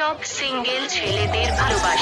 সব সিঙ্গেল ছেলেদের ভালোবাসা।